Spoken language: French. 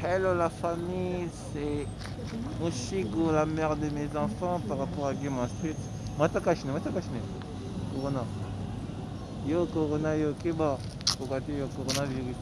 Hello la famille, c'est Mushigo, la mère de mes enfants par rapport à Game of Street. Matakashine, Matakashine. Corona. Yo Corona, yo Keba. Kokate yo coronavirus?